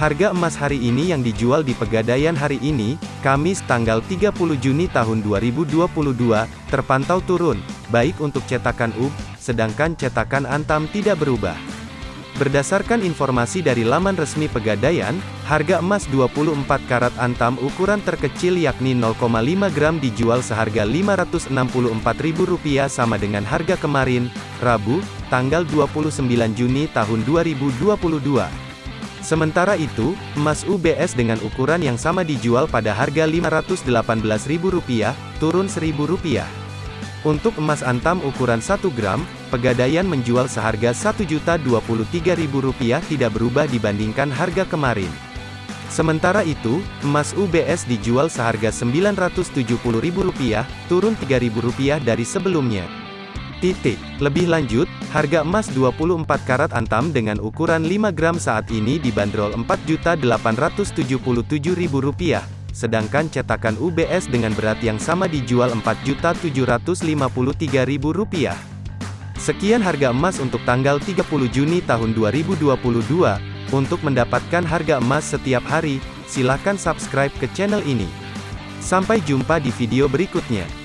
Harga emas hari ini yang dijual di Pegadaian hari ini, Kamis tanggal 30 Juni tahun 2022, terpantau turun, baik untuk cetakan UB, sedangkan cetakan Antam tidak berubah. Berdasarkan informasi dari laman resmi Pegadaian, harga emas 24 karat Antam ukuran terkecil yakni 0,5 gram dijual seharga Rp564.000 sama dengan harga kemarin, Rabu, tanggal 29 Juni tahun 2022. Sementara itu, emas UBS dengan ukuran yang sama dijual pada harga Rp518.000, turun Rp1.000. Untuk emas antam ukuran 1 gram, Pegadaian menjual seharga Rp1.023.000 tidak berubah dibandingkan harga kemarin. Sementara itu, emas UBS dijual seharga Rp970.000, turun Rp3.000 dari sebelumnya. Titik. Lebih lanjut, harga emas 24 karat antam dengan ukuran 5 gram saat ini dibanderol Rp4.877.000, sedangkan cetakan UBS dengan berat yang sama dijual Rp4.753.000. Sekian harga emas untuk tanggal 30 Juni tahun 2022. Untuk mendapatkan harga emas setiap hari, silakan subscribe ke channel ini. Sampai jumpa di video berikutnya.